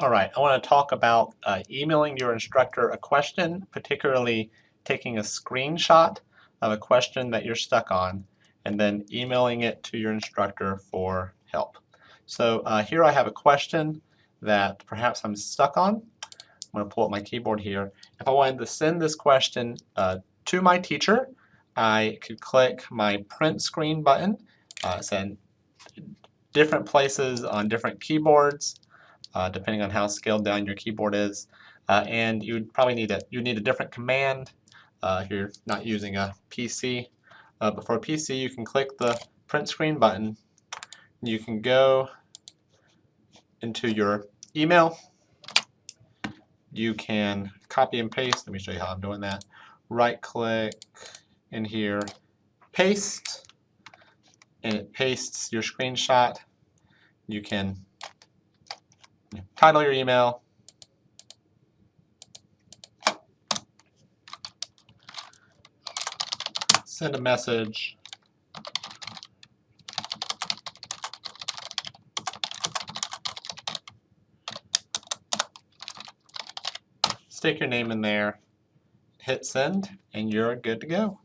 All right, I want to talk about uh, emailing your instructor a question, particularly taking a screenshot of a question that you're stuck on and then emailing it to your instructor for help. So uh, here I have a question that perhaps I'm stuck on. I'm going to pull up my keyboard here. If I wanted to send this question uh, to my teacher, I could click my print screen button. Uh, send different places on different keyboards uh, depending on how scaled down your keyboard is. Uh, and you would probably need a you need a different command uh, if you're not using a PC. Uh, but for a PC, you can click the print screen button. You can go into your email. You can copy and paste. Let me show you how I'm doing that. Right click in here, paste, and it pastes your screenshot. You can title your email, send a message, stick your name in there, hit send, and you're good to go.